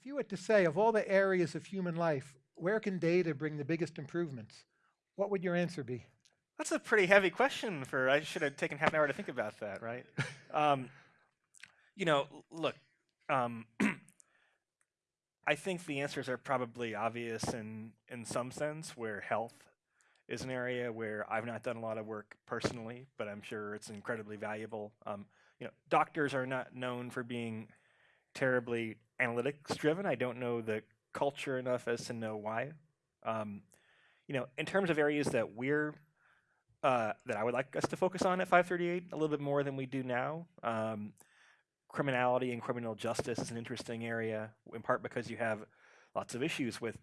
If you were to say, of all the areas of human life, where can data bring the biggest improvements? What would your answer be? That's a pretty heavy question for, I should have taken half an hour to think about that, right? um, you know, look, um, I think the answers are probably obvious in, in some sense, where health is an area where I've not done a lot of work personally, but I'm sure it's incredibly valuable. Um, you know, doctors are not known for being terribly analytics driven. I don't know the culture enough as to know why. Um, you know, in terms of areas that we're uh, that I would like us to focus on at 538 a little bit more than we do now. Um, criminality and criminal justice is an interesting area, in part because you have lots of issues with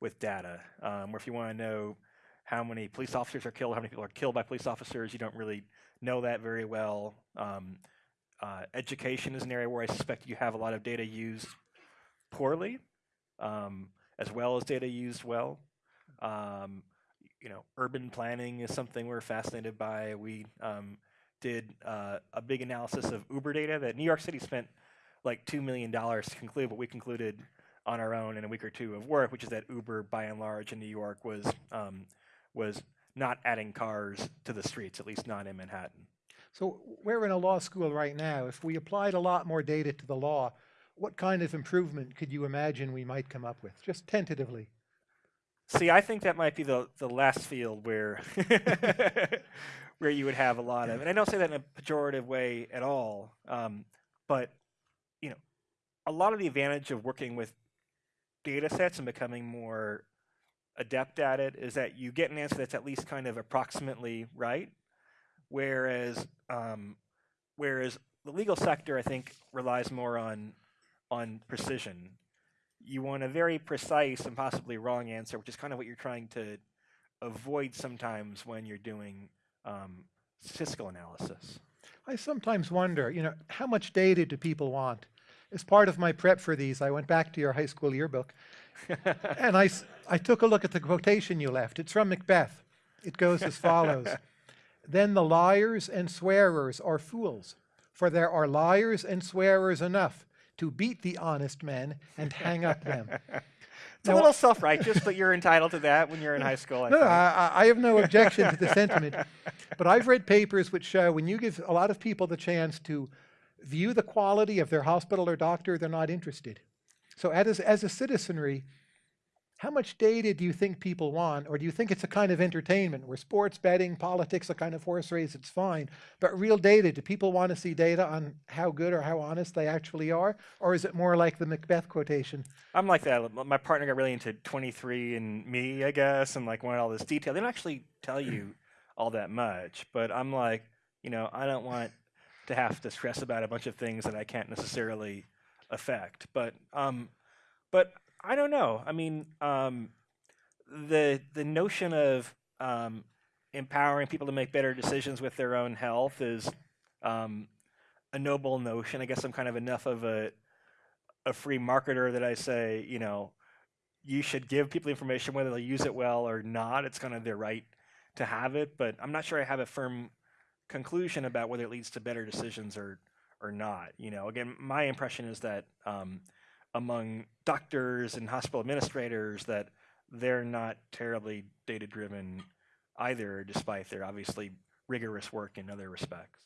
with data. Um, where if you want to know how many police officers are killed, how many people are killed by police officers, you don't really know that very well. Um, uh, education is an area where I suspect you have a lot of data used poorly, um, as well as data used well. Um, you know, urban planning is something we're fascinated by. We um, did uh, a big analysis of Uber data that New York City spent like two million dollars to conclude what we concluded on our own in a week or two of work, which is that Uber, by and large, in New York was um, was not adding cars to the streets, at least not in Manhattan. So we're in a law school right now. If we applied a lot more data to the law, what kind of improvement could you imagine we might come up with, just tentatively? See, I think that might be the the last field where where you would have a lot of, and I don't say that in a pejorative way at all. Um, but you know, a lot of the advantage of working with data sets and becoming more adept at it is that you get an answer that's at least kind of approximately right. Whereas um, whereas the legal sector, I think, relies more on on precision you want a very precise and possibly wrong answer, which is kind of what you're trying to avoid sometimes when you're doing um, statistical analysis. I sometimes wonder, you know, how much data do people want? As part of my prep for these, I went back to your high school yearbook and I, I took a look at the quotation you left. It's from Macbeth. It goes as follows Then the liars and swearers are fools, for there are liars and swearers enough to beat the honest men and hang up them. It's a little self-righteous, but you're entitled to that when you're in high school. I No. I- I have no objection to the sentiment, but I've read papers which show when you give a lot of people the chance to view the quality of their hospital or doctor, they're not interested. So as, as a citizenry, how much data do you think people want? Or do you think it's a kind of entertainment where sports, betting, politics, a kind of horse race, it's fine. But real data, do people want to see data on how good or how honest they actually are? Or is it more like the Macbeth quotation? I'm like that. My partner got really into 23andMe, I guess, and like wanted all this detail. They don't actually tell you all that much, but I'm like, you know, I don't want to have to stress about a bunch of things that I can't necessarily affect. But, um, but I don't know. I mean, um, the the notion of um, empowering people to make better decisions with their own health is um, a noble notion. I guess I'm kind of enough of a a free marketer that I say, you know, you should give people information whether they'll use it well or not. It's kind of their right to have it, but I'm not sure I have a firm conclusion about whether it leads to better decisions or or not. You know, again, my impression is that um, among doctors and hospital administrators that they're not terribly data driven either, despite their obviously rigorous work in other respects.